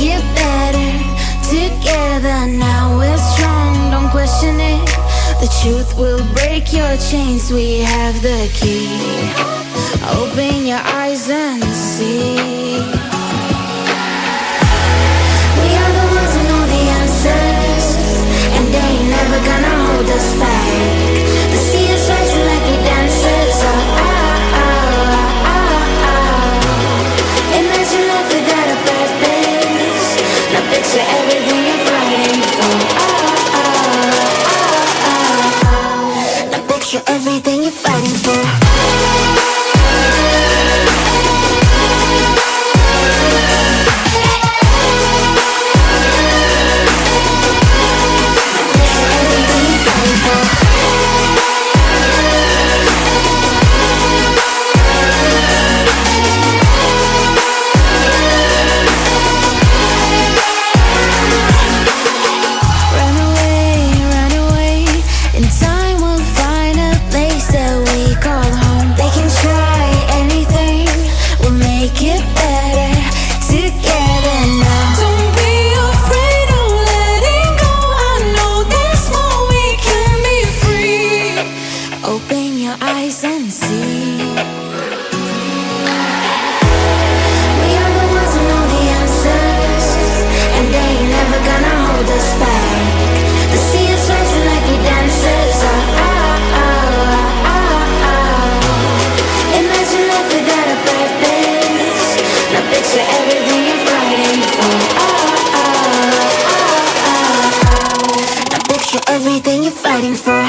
it better Together. Now we're strong, don't question it. The truth will break your chains, we have the key. Open your eyes and see. Now everything you're fighting for. Open your eyes and see. We are the ones who know the answers, and they ain't never gonna hold us back. Rising like we dancers. Oh, oh, oh, oh, oh. Imagine life without a purpose. Now picture everything you're fighting for. Oh, oh, oh, oh, oh. Now picture everything you're fighting for.